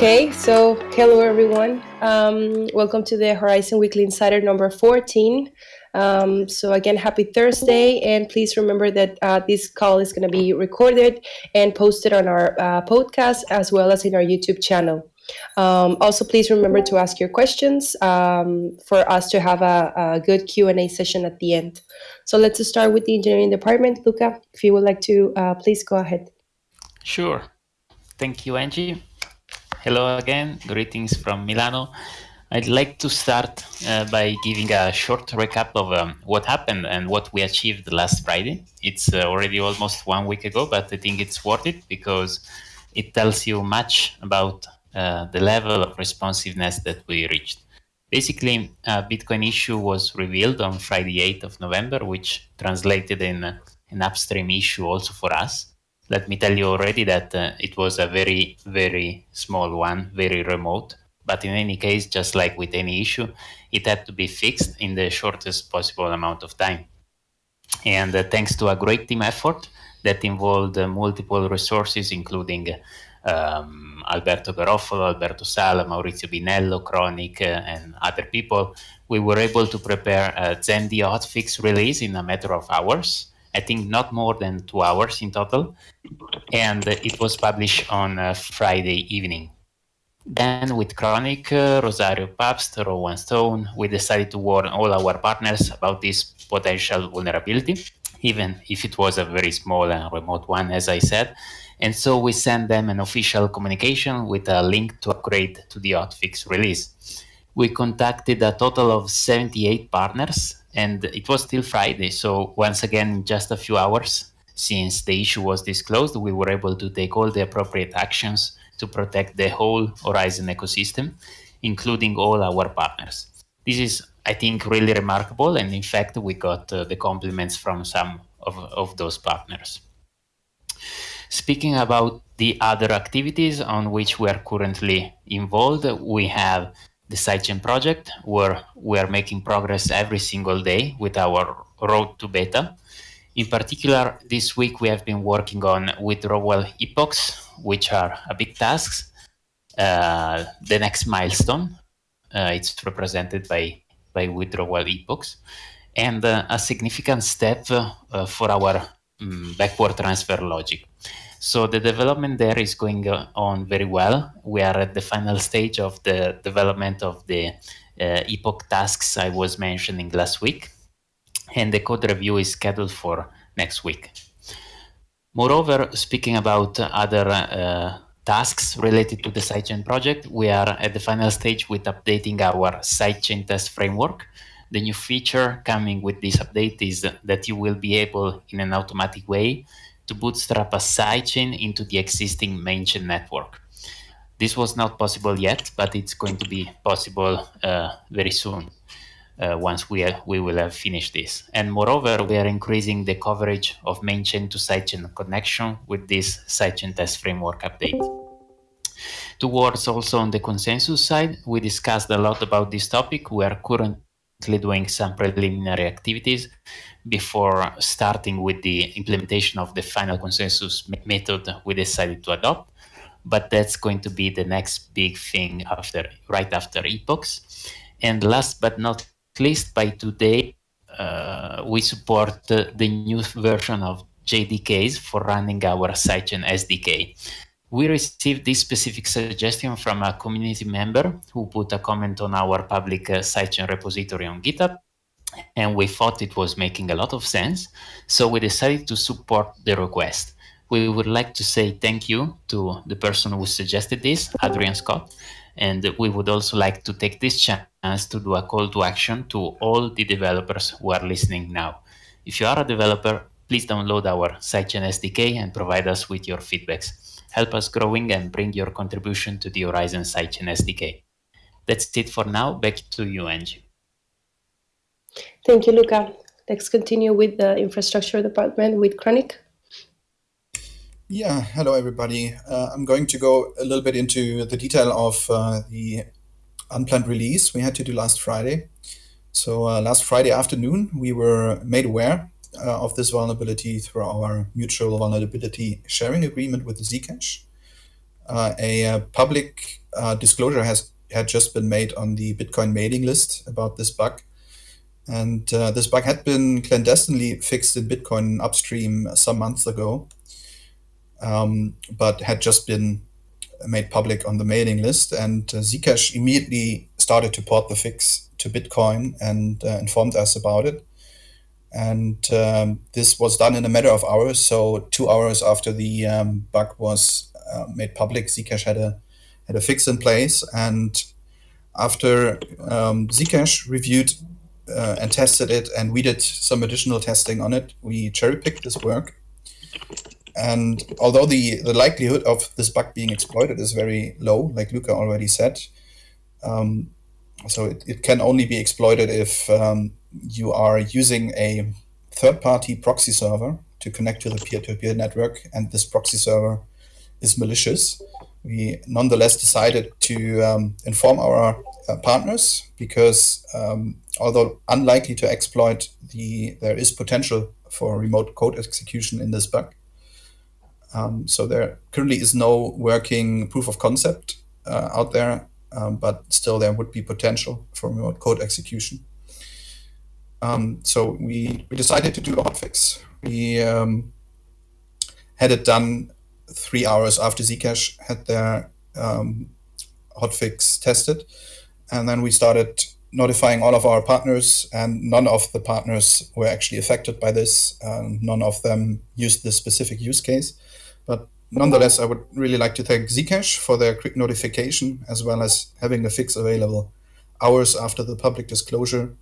Okay, so hello everyone. Um, welcome to the Horizen Weekly Insider number 14. Um, so again, happy Thursday, and please remember that uh, this call is going to be recorded and posted on our uh, podcast as well as in our YouTube channel. Um, also, please remember to ask your questions um, for us to have a, a good Q&A session at the end. So let's start with the engineering department. Luca, if you would like to, uh, please go ahead. Sure. Thank you, Angie. Hello again. Greetings from Milano. I'd like to start uh, by giving a short recap of um, what happened and what we achieved last Friday. It's uh, already almost one week ago, but I think it's worth it because it tells you much about uh, the level of responsiveness that we reached. Basically, a Bitcoin issue was revealed on Friday, 8th of November, which translated in an upstream issue also for us. Let me tell you already that uh, it was a very, very small one, very remote. But in any case, just like with any issue, it had to be fixed in the shortest possible amount of time. And uh, thanks to a great team effort that involved uh, multiple resources, including um, Alberto Garofalo, Alberto Sala, Maurizio Binello, Chronic, uh, and other people, we were able to prepare a Zendi hotfix release in a matter of hours. I think not more than two hours in total. And it was published on uh, Friday evening. Then with Chronic, uh, Rosario Pabst, Rowan Stone, we decided to warn all our partners about this potential vulnerability, even if it was a very small and remote one, as I said. And so we sent them an official communication with a link to upgrade to the hotfix release. We contacted a total of 78 partners, and it was still Friday. So once again, just a few hours since the issue was disclosed, we were able to take all the appropriate actions to protect the whole Horizen ecosystem, including all our partners. This is, I think, really remarkable. And in fact, we got uh, the compliments from some of, of those partners. Speaking about the other activities on which we are currently involved, we have the sidechain project where we are making progress every single day with our road to beta. In particular, this week we have been working on withdrawal epochs, which are a big task. Uh, the next milestone, uh, it's represented by, by withdrawal epochs, and uh, a significant step uh, for our um, backward transfer logic. So the development there is going on very well. We are at the final stage of the development of the uh, epoch tasks I was mentioning last week, and the code review is scheduled for next week. Moreover, speaking about other uh, tasks related to the sidechain project, we are at the final stage with updating our sidechain test framework. The new feature coming with this update is that you will be able, in an automatic way, to bootstrap a sidechain into the existing mainchain network. This was not possible yet, but it's going to be possible uh, very soon uh, once we, are, we will have finished this. And moreover, we are increasing the coverage of mainchain to sidechain connection with this sidechain test framework update. Towards also on the consensus side, we discussed a lot about this topic. We are currently doing some preliminary activities before starting with the implementation of the final consensus method we decided to adopt. But that's going to be the next big thing after, right after epochs. And last but not least, by today, uh, we support the new version of JDKs for running our sidechain SDK. We received this specific suggestion from a community member who put a comment on our public uh, sidechain repository on GitHub and we thought it was making a lot of sense. So we decided to support the request. We would like to say thank you to the person who suggested this, Adrian Scott, and we would also like to take this chance to do a call to action to all the developers who are listening now. If you are a developer, please download our Sidechain SDK and provide us with your feedbacks. Help us growing and bring your contribution to the Horizen Sidechain SDK. That's it for now. Back to you, Angie. Thank you, Luca. Let's continue with the infrastructure department with Chronic. Yeah, hello everybody. Uh, I'm going to go a little bit into the detail of uh, the unplanned release we had to do last Friday. So uh, last Friday afternoon, we were made aware uh, of this vulnerability through our mutual vulnerability sharing agreement with Zcash. uh, a, a, public uh, disclosure has had just been made on the Bitcoin mailing list about this bug. And uh, this bug had been clandestinely fixed in Bitcoin upstream some months ago, um, but had just been made public on the mailing list. And uh, Zcash immediately started to port the fix to Bitcoin and uh, informed us about it. And um, this was done in a matter of hours. So two hours after the um, bug was uh, made public, Zcash had a had a fix in place. And after um, Zcash reviewed uh, and tested it, and we did some additional testing on it, we cherry picked this work. And although the, the likelihood of this bug being exploited is very low, like Luca already said, um, so it, it can only be exploited if um, you are using a third-party proxy server to connect to the peer-to-peer -peer network, and this proxy server is malicious. We nonetheless decided to um, inform our uh, partners because um, although unlikely to exploit, the there is potential for remote code execution in this bug. Um, so there currently is no working proof of concept uh, out there, um, but still there would be potential for remote code execution. Um, so we, we decided to do a hotfix. We um, had it done three hours after Zcash had their um, hotfix tested. And then we started notifying all of our partners, and none of the partners were actually affected by this. none of them used this specific use case. But nonetheless, I would really like to thank Zcash for their quick notification, as well as having the fix available hours after the public disclosure.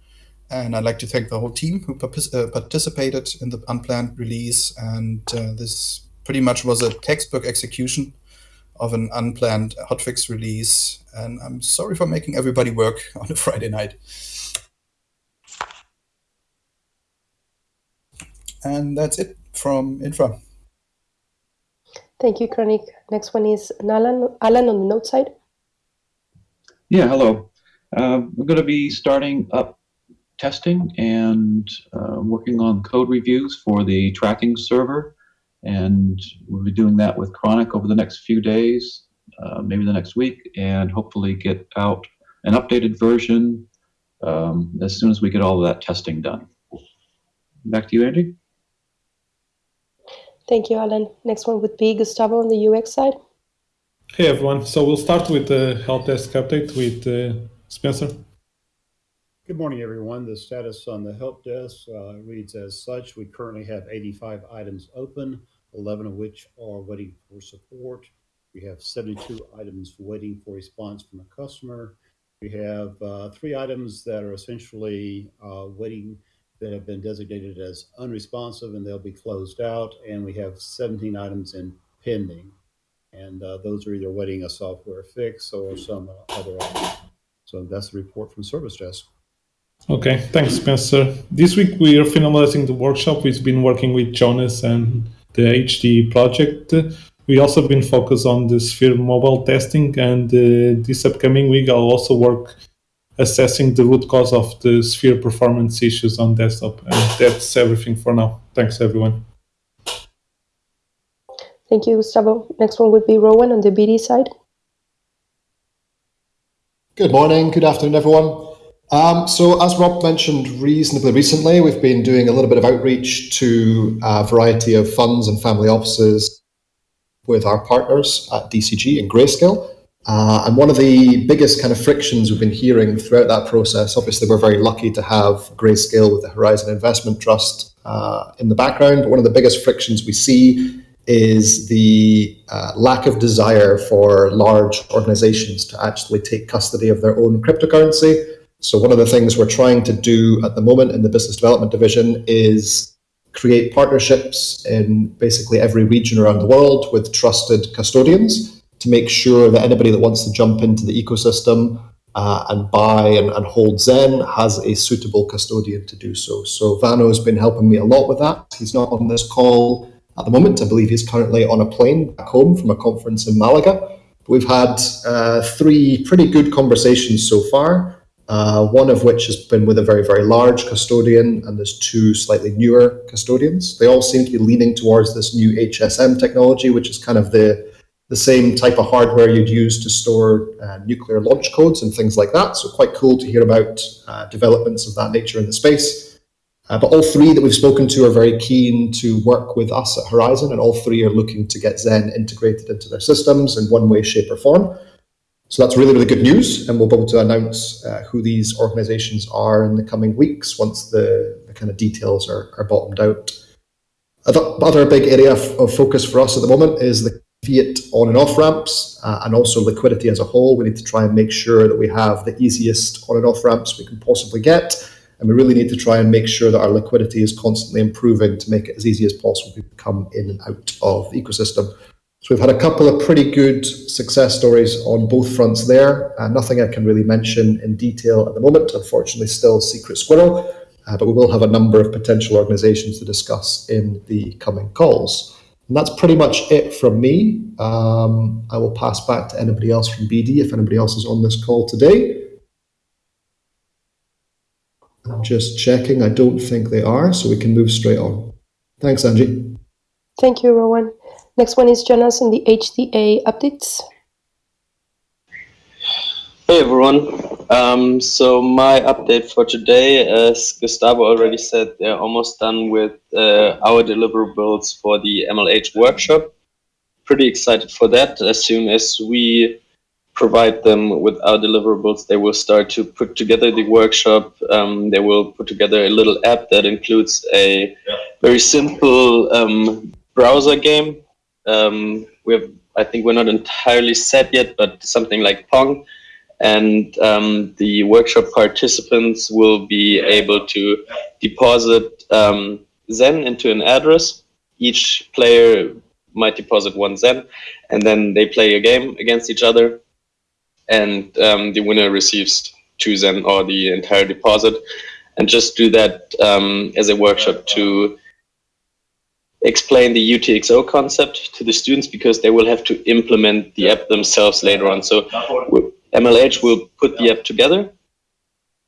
And I'd like to thank the whole team who uh, participated in the unplanned release. And uh, this pretty much was a textbook execution of an unplanned hotfix release. And I'm sorry for making everybody work on a Friday night. And that's it from Infra. Thank you, Kronik. Next one is Alan, Alan on the note side. Yeah, hello. Uh, we're going to be starting up testing and uh, working on code reviews for the tracking server. And we'll be doing that with Chronic over the next few days, uh, maybe the next week, and hopefully get out an updated version um, as soon as we get all of that testing done. Back to you, Andy. Thank you, Alan. Next one would be Gustavo on the UX side. Hey, everyone. So we'll start with the help desk update with uh, Spencer. Good morning, everyone. The status on the help desk uh, reads as such. We currently have 85 items open, 11 of which are waiting for support. We have 72 items waiting for response from a customer. We have uh, three items that are essentially uh, waiting that have been designated as unresponsive and they'll be closed out. And we have 17 items in pending. And uh, those are either waiting a software fix or some other items. So that's the report from Service Desk. Okay, thanks, Spencer. This week we are finalizing the workshop. We've been working with Jonas and the HD project. We also been focused on the Sphere mobile testing, and uh, this upcoming week I'll also work assessing the root cause of the Sphere performance issues on desktop. And that's everything for now. Thanks, everyone. Thank you, Gustavo. Next one would be Rowan on the BD side. Good morning, good afternoon, everyone. Um, so as Rob mentioned reasonably recently, we've been doing a little bit of outreach to a variety of funds and family offices with our partners at DCG and Grayscale. Uh, and one of the biggest kind of frictions we've been hearing throughout that process, obviously, we're very lucky to have Grayscale with the Horizen Investment Trust uh, in the background. But one of the biggest frictions we see is the uh, lack of desire for large organizations to actually take custody of their own cryptocurrency. So, one of the things we're trying to do at the moment in the business development division is create partnerships in basically every region around the world with trusted custodians to make sure that anybody that wants to jump into the ecosystem uh, and buy and, and, hold Zen has a suitable custodian to do so. So Vano has been helping me a lot with that. He's not on this call at the moment. I believe he's currently on a plane back home from a conference in Malaga. We've had uh, three pretty good conversations so far. Uh, one of which has been with a very, very large custodian, and there's two slightly newer custodians. They all seem to be leaning towards this new HSM technology, which is kind of the the same type of hardware you'd use to store uh, nuclear launch codes and things like that. So quite cool to hear about uh, developments of that nature in the space. Uh, but all three that we've spoken to are very keen to work with us at Horizen, and all three are looking to get Zen integrated into their systems in one way, shape, or form. So that's really, really good news, and we'll be able to announce uh, who these organizations are in the coming weeks once the, the kind of details are, are bottomed out. Other big area of, focus for us at the moment is the fiat on and off ramps uh, and also liquidity as a whole. We need to try and make sure that we have the easiest on and off ramps we can possibly get. And we really need to try and make sure that our liquidity is constantly improving to make it as easy as possible to come in and out of the ecosystem. So we've had a couple of pretty good success stories on both fronts there. Uh, nothing I can really mention in detail at the moment, unfortunately, still secret squirrel. Uh, but we will have a number of potential organizations to discuss in the coming calls. And that's pretty much it from me. Um, I will pass back to anybody else from BD if anybody else is on this call today. I'm just checking. I don't think they are, so we can move straight on. Thanks, Angie. Thank you, Rowan. Next one is Jonas on the HDA updates. Hey everyone. Um, so my update for today, as Gustavo already said, they're almost done with uh, our deliverables for the MLH workshop. Pretty excited for that. As soon as we provide them with our deliverables, they will start to put together the workshop. Um, they will put together a little app that includes a very simple um, browser game. Um, we I think we're not entirely set yet, but something like Pong. And um, the workshop participants will be able to deposit um, Zen into an address. Each player might deposit one Zen, and then they play a game against each other, and um, the winner receives two Zen or the entire deposit, and just do that um, as a workshop to explain the UTXO concept to the students because they will have to implement the app themselves later on. So MLH will put the app together,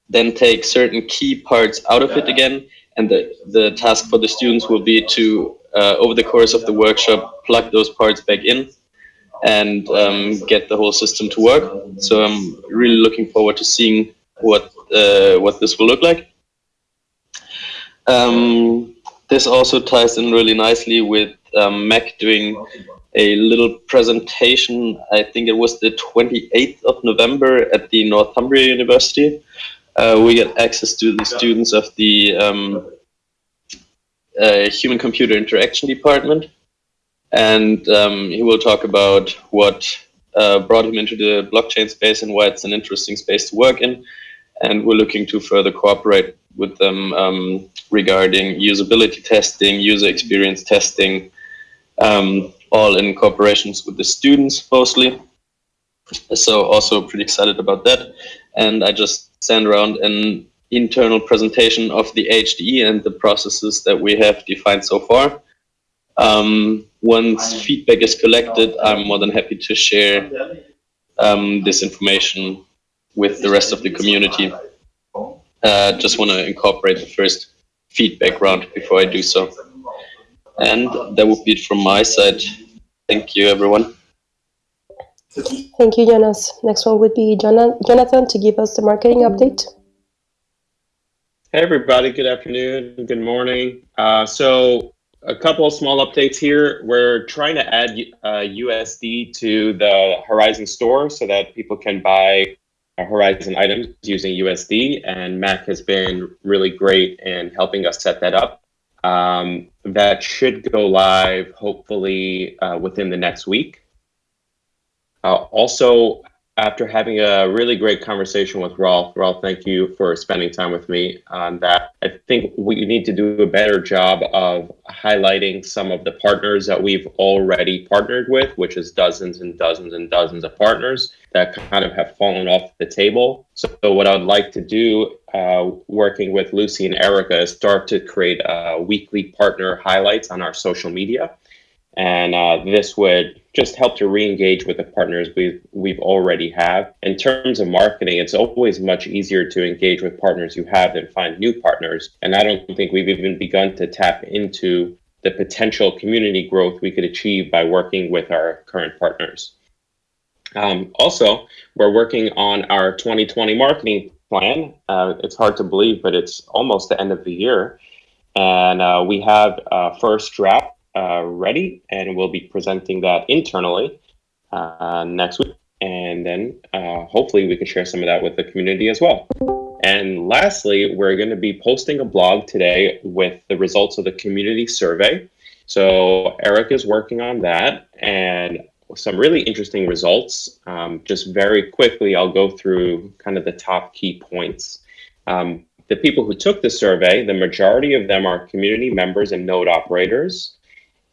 then take certain key parts out of it again, and the, the task for the students will be to, uh, over the course of the workshop, plug those parts back in and um, get the whole system to work. So I'm really looking forward to seeing what uh, what this will look like. Um, this also ties in really nicely with um, Mac doing a little presentation. I think it was the 28th of November at the Northumbria University. Uh, we get access to the students of the um, uh, Human Computer Interaction Department. And um, he will talk about what uh, brought him into the blockchain space and why it's an interesting space to work in. And we're looking to further cooperate with them um, regarding usability testing, user experience testing, um, all in cooperations with the students mostly. So also pretty excited about that. And I just sent around an internal presentation of the HDE and the processes that we have defined so far. Um, once feedback is collected, I'm more than happy to share um, this information with the rest of the community. Uh, just want to incorporate the first feedback round before I do so. And that would be it from my side. Thank you, everyone. Thank you, Jonas. Next one would be Jonathan to give us the marketing update. Hey, everybody. Good afternoon. Good morning. Uh, so a couple of small updates here. We're trying to add uh, USD to the Horizen store so that people can buy Horizen items using USD, and Mac has been really great in helping us set that up. Um, that should go live hopefully uh, within the next week. Uh, also, after having a really great conversation with Rolf, Rolf, thank you for spending time with me on that. I think we need to do a better job of highlighting some of the partners that we've already partnered with, which is dozens and dozens and dozens of partners that kind of have fallen off the table. So what I'd like to do, uh, working with Lucy and Erica, is start to create uh, weekly partner highlights on our social media. And uh, this would just help to re-engage with the partners we've, we've already have. In terms of marketing, it's always much easier to engage with partners you have than find new partners. And I don't think we've even begun to tap into the potential community growth we could achieve by working with our current partners. Um, also, we're working on our 2020 marketing plan. Uh, it's hard to believe, but it's almost the end of the year. And uh, we have a first draft uh, ready, and we'll be presenting that internally uh, next week. And then uh, hopefully we can share some of that with the community as well. And lastly, we're going to be posting a blog today with the results of the community survey. So Eric is working on that and some really interesting results. Um, just very quickly, I'll go through kind of the top key points. Um, the people who took the survey, the majority of them are community members and node operators.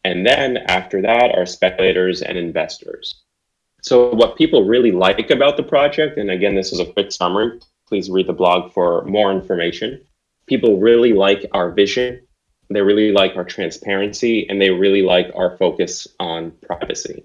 And then after that are speculators and investors. So what people really like about the project, and again, this is a quick summary, please read the blog for more information. People really like our vision, they really like our transparency, and they really like our focus on privacy.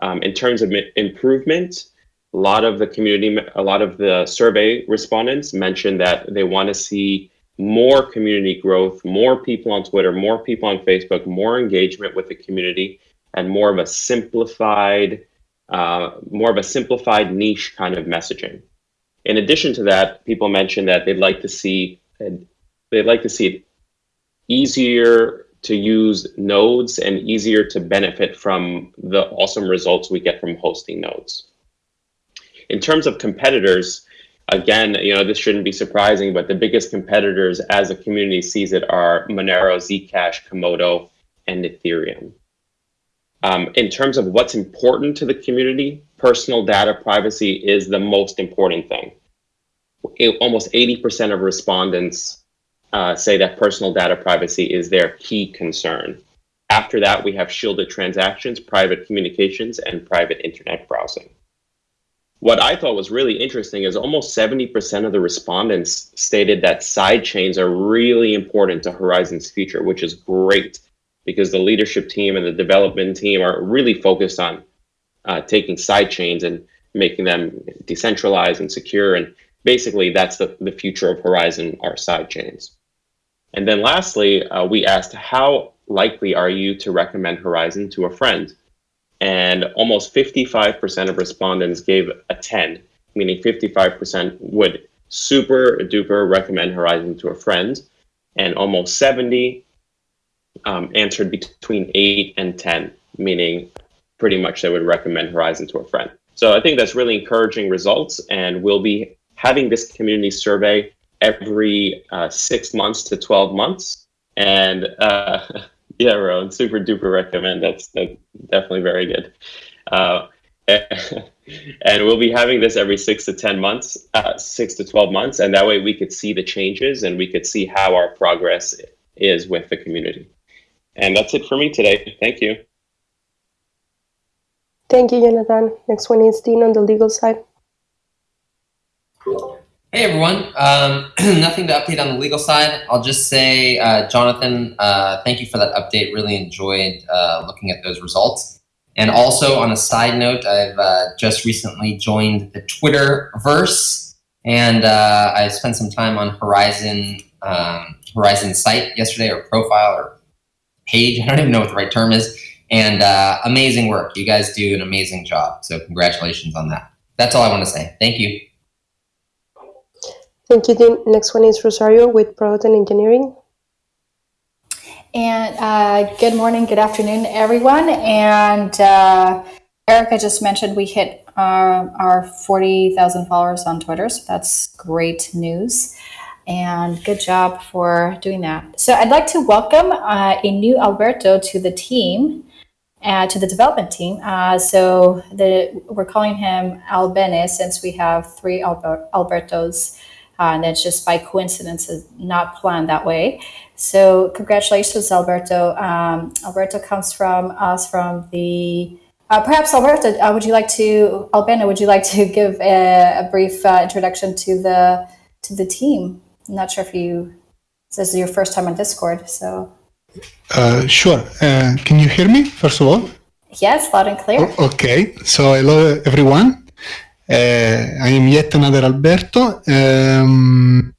Um, in terms of improvement, a lot of the community, a lot of the survey respondents mentioned that they want to see more community growth, more people on Twitter, more people on Facebook, more engagement with the community, and more of a simplified, uh, more of a simplified niche kind of messaging. In addition to that, people mentioned that they'd like to see they'd like to see it easier to use nodes and easier to benefit from the awesome results we get from hosting nodes. In terms of competitors, again, you know, this shouldn't be surprising, but the biggest competitors as a community sees it are Monero, Zcash, Komodo, and Ethereum. Um, in terms of what's important to the community, personal data privacy is the most important thing. It, almost 80% of respondents uh, say that personal data privacy is their key concern. After that, we have shielded transactions, private communications, and private internet browsing. What I thought was really interesting is almost 70% of the respondents stated that side chains are really important to Horizen's future, which is great because the leadership team and the development team are really focused on uh, taking side chains and making them decentralized and secure. And basically, that's the, the future of Horizen our side chains. And then lastly, uh, we asked, how likely are you to recommend Horizen to a friend? And almost 55% of respondents gave a 10, meaning 55% would super duper recommend Horizen to a friend. And almost 70 um, answered between 8 and 10, meaning pretty much they would recommend Horizen to a friend. So I think that's really encouraging results, and we'll be having this community survey every uh, six months to 12 months. And uh, yeah, Rowan, super duper recommend. That's, that's definitely very good. Uh, and we'll be having this every six to 10 months, uh, six to 12 months. And that way we could see the changes and we could see how our progress is with the community. And that's it for me today. Thank you. Thank you, Jonathan. Next one is Dean on the legal side. Hey everyone, um, nothing to update on the legal side. I'll just say, uh, Jonathan, uh, thank you for that update. Really enjoyed uh, looking at those results. And also on a side note, I've uh, just recently joined the Twitterverse and uh, I spent some time on Horizen, um, Horizen site yesterday or profile or page. I don't even know what the right term is. And uh, amazing work. You guys do an amazing job. So congratulations on that. That's all I want to say. Thank you. Thank you, Dean. Next one is Rosario with Product and Engineering. And uh, good morning, good afternoon, everyone. And uh, Erica just mentioned we hit our, our 40,000 followers on Twitter, so that's great news and good job for doing that. So I'd like to welcome uh, a new Alberto to the team, uh, to the development team. Uh, so the, we're calling him Albene since we have three Alber Albertos, uh, and that's just by coincidence, not planned that way. So congratulations, Alberto. Um, Alberto comes from us from the uh, perhaps Alberto, uh, would you like to, Albena, would you like to give a, a brief uh, introduction to the to the team? I'm not sure if you, this is your first time on Discord, so. Uh, sure. Uh, can you hear me, first of all? Yes, loud and clear. Okay, so hello everyone. Uh, I am yet another Alberto. Um,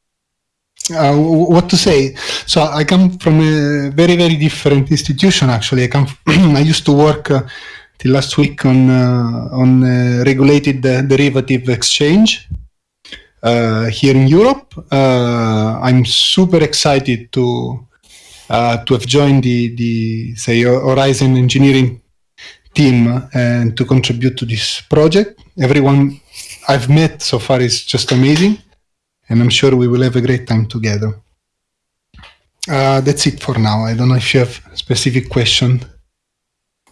uh, what to say. So I come from a very very different institution. Actually, I come. I used to work uh, till last week on uh, on uh, regulated derivative exchange uh, here in Europe. Uh, I'm super excited to to have joined the the say Horizen engineering team and to contribute to this project. Everyone I've met so far is just amazing and I'm sure we will have a great time together. Uh, that's it for now. I don't know if you have a specific question.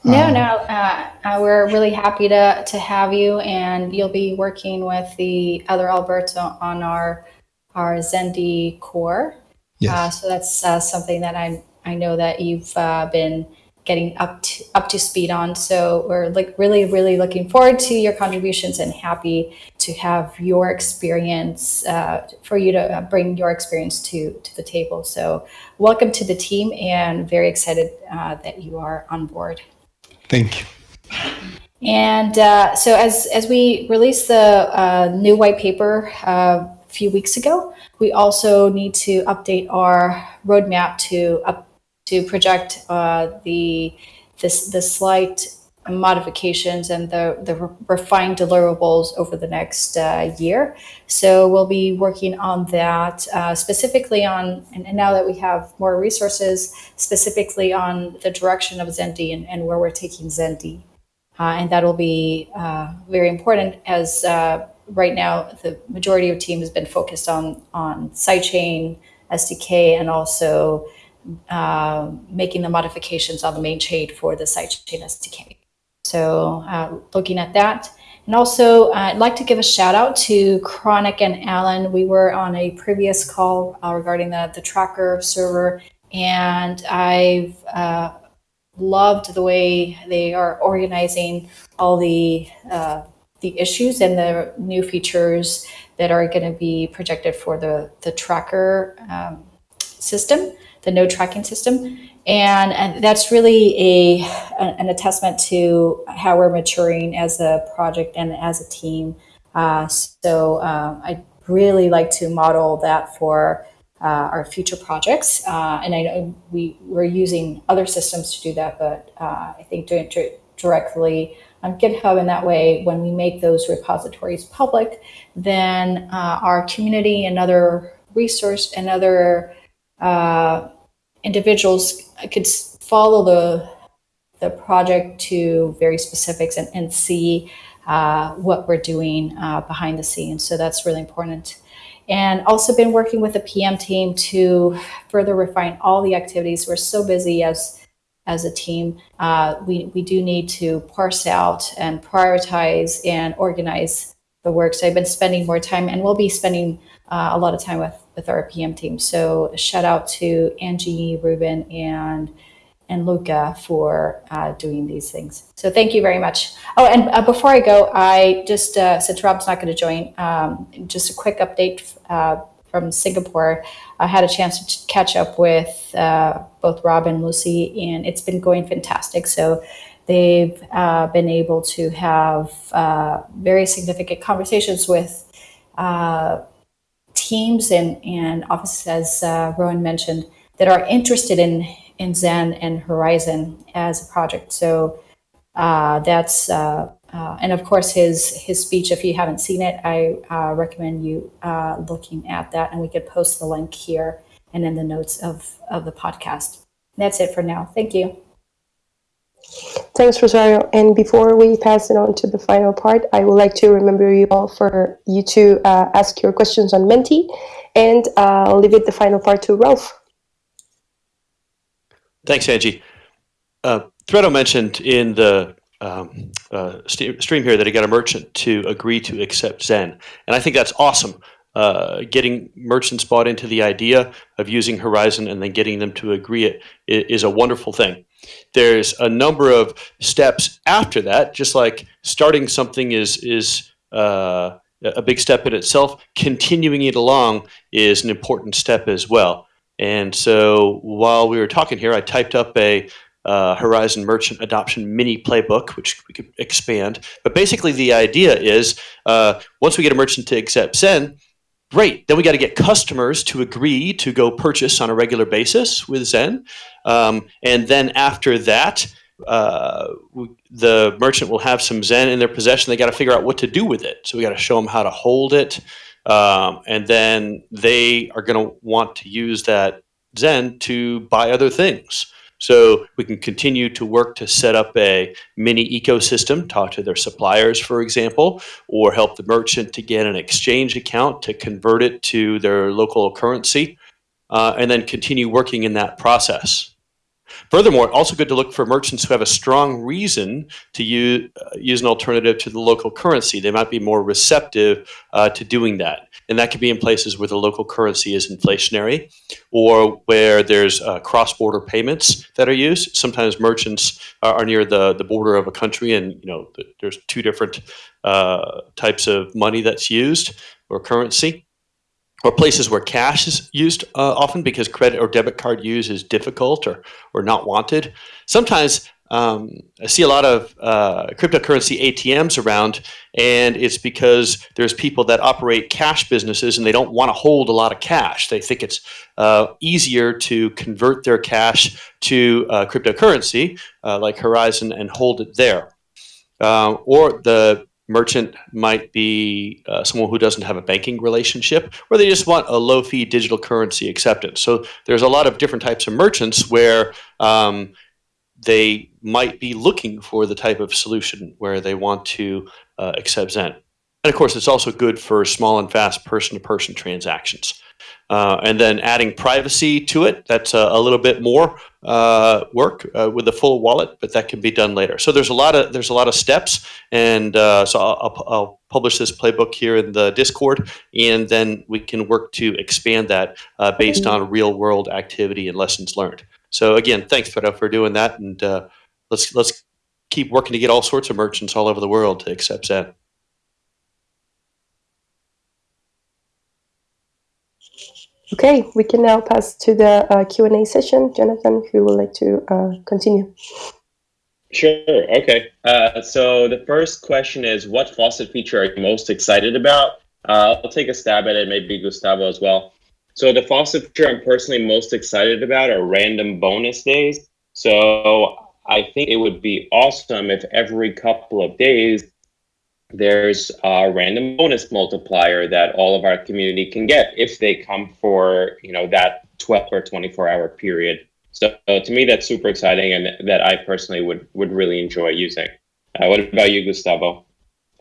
No, um, no. Uh, uh, we're really happy to to have you, and you'll be working with the other Alberto on our our Zendi core. Yes. Uh, so that's uh, something that I I know that you've uh, been getting up to, up to speed on. So we're like really, really looking forward to your contributions and happy to have your experience uh, for you to uh, bring your experience to to the table. So welcome to the team, and very excited uh, that you are on board. Thank you. And uh, so as as we released the uh, new white paper uh, a few weeks ago, we also need to update our roadmap to up to project uh, the this the slight modifications and the, the refined deliverables over the next uh, year. So we'll be working on that uh, specifically on, and, and, now that we have more resources, specifically on the direction of Zendi and, and where we're taking Zendi. Uh, and that'll be uh, very important as uh, right now the majority of team has been focused on, on sidechain, SDK, and also uh, making the modifications on the main chain for the sidechain SDK. So uh, looking at that. And also, uh, I'd like to give a shout out to Chronic and Alan. We were on a previous call uh, regarding the, the tracker server, and I've uh, loved the way they are organizing all the uh, the issues and the new features that are going to be projected for the the tracker um, system the node tracking system. And, and that's really a, an attestament to how we're maturing as a project and as a team. Uh, so uh, I really like to model that for uh, our future projects. Uh, and I know we, we're using other systems to do that, but uh, I think doing it directly on GitHub in that way, when we make those repositories public, then uh, our community and other resource and other uh, individuals could follow the the project to very specifics and, and see uh, what we're doing uh, behind the scenes. So that's really important. And also been working with the PM team to further refine all the activities. We're so busy as as a team. Uh, we, we do need to parse out and prioritize and organize the work. So I've been spending more time and we'll be spending uh, a lot of time with with our PM team. So shout out to Angie, Ruben, and and Luca for uh, doing these things. So thank you very much. Oh, and uh, before I go, I just uh, since Rob's not going to join, um, just a quick update uh, from Singapore. I had a chance to catch up with uh, both Rob and Lucy, and it's been going fantastic. So they've uh, been able to have very significant conversations with teams and, and offices, as uh, Rowan mentioned, that are interested in, in Zen and Horizen as a project. So uh, that's, uh, uh and of course, his, his speech, if you haven't seen it, I uh, recommend you uh, looking at that. And we could post the link here and in the notes of, of the podcast. that's it for now. Thank you. Thanks, Rosario. And before we pass it on to the final part, I would like to remember you all for you to uh, ask your questions on Menti, and uh, I'll leave it the final part to Ralph. Thanks, Angie. Uh, Thredo mentioned in the um, uh, stream here that he got a merchant to agree to accept Zen, and I think that's awesome. Uh, getting merchants bought into the idea of using Horizen and then getting them to agree it is a wonderful thing. There's a number of steps after that, just like starting something is is uh, a big step in itself. Continuing it along is an important step as well. And so while we were talking here, I typed up a uh, Horizen Merchant Adoption Mini Playbook, which we could expand. But basically, the idea is uh, once we get a merchant to accept Zen, great. Then we got to get customers to agree to go purchase on a regular basis with Zen. Um, and then after that, uh, the merchant will have some Zen in their possession. They got to figure out what to do with it. So we got to show them how to hold it. Um, and then they are going to want to use that Zen to buy other things. So we can continue to work to set up a mini ecosystem, talk to their suppliers, for example, or help the merchant to get an exchange account to convert it to their local currency, uh, and then continue working in that process. Furthermore, also good to look for merchants who have a strong reason to use, uh, use an alternative to the local currency. They might be more receptive uh, to doing that. And that could be in places where the local currency is inflationary or where there's uh, cross-border payments that are used. Sometimes merchants are, are, near the, the border of a country and you know there's two different uh, types of money that's used or currency or places where cash is used uh, often because credit or debit card use is difficult or, or not wanted. Sometimes um, I see a lot of uh, cryptocurrency ATMs around, and it's because there's people that operate cash businesses and they don't want to hold a lot of cash. They think it's uh, easier to convert their cash to uh, cryptocurrency uh, like Horizen and hold it there. Uh, or the merchant might be uh, someone who doesn't have a banking relationship, or they just want a low fee digital currency acceptance. So there's a lot of different types of merchants where um, they might be looking for the type of solution where they want to uh, accept Zen. And of course, it's also good for small and fast person to person transactions. Uh, and then adding privacy to it, that's a, a little bit more uh, work uh, with a full wallet, but that can be done later. So there's a lot of there's a lot of steps, and uh, so I'll, I'll, publish this playbook here in the Discord, and then we can work to expand that uh, based on real world activity and lessons learned. So again, thanks Fredo for doing that, and uh, let's let's keep working to get all sorts of merchants all over the world to accept Zen. Okay, we can now pass to the uh, Q&A session. Jonathan, if you would like to uh, continue? Sure, okay. Uh, so the first question is, what faucet feature are you most excited about? Uh, I'll take a stab at it, maybe Gustavo as well. So the faucet feature I'm personally most excited about are random bonus days. So I think it would be awesome if every couple of days there's a random bonus multiplier that all of our community can get if they come for you know that 12 or 24 hour period. So, to me that's super exciting and that i personally would would really enjoy using. Uh, what about you gustavo?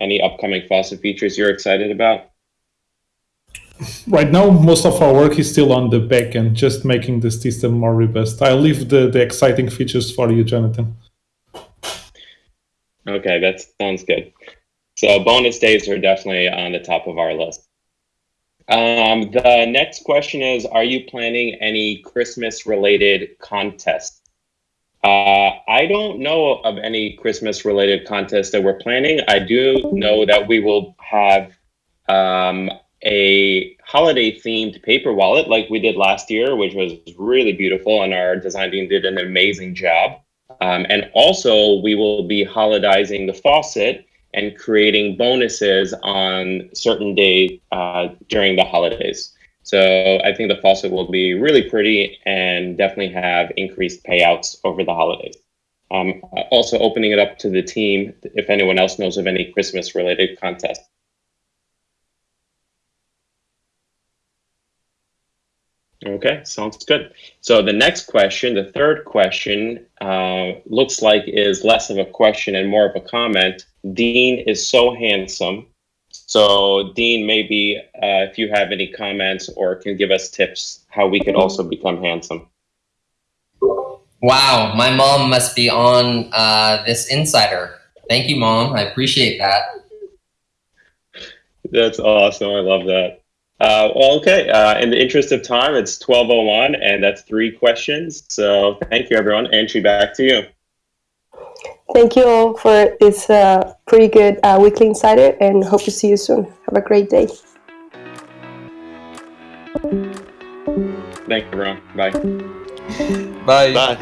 Any upcoming faucet features you're excited about? Right now most of our work is still on the back end just making the system more robust. I'll leave the, the exciting features for you jonathan. Okay that sounds good so bonus days are definitely on the top of our list. Um, the next question is, are you planning any Christmas related contests? Uh, I don't know of any Christmas related contests that we're planning. I do know that we will have um, a holiday themed paper wallet like we did last year, which was really beautiful, and our design team did an amazing job. Um, and also, we will be holidizing the faucet and creating bonuses on certain days uh, during the holidays. So I think the faucet will be really pretty and definitely have increased payouts over the holidays. Um, also opening it up to the team if anyone else knows of any Christmas related contests. Okay, sounds good. So the next question, the third question, uh, looks like is less of a question and more of a comment. Dean is so handsome. So Dean, maybe uh, if you have any comments or can give us tips how we could also become handsome. Wow, my mom must be on uh, this insider. Thank you, mom. I appreciate that. That's awesome. I love that. Uh, well, okay. Uh, in the interest of time, it's 1201, and that's three questions. So thank you, everyone. Entry, back to you. Thank you all for this uh, pretty good uh, weekly insider, and hope to see you soon. Have a great day. Thank you, everyone. Bye. Bye. Bye.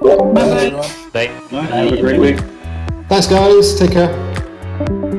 Bye. Bye. Bye. Have a great week. Thanks, guys. Take care.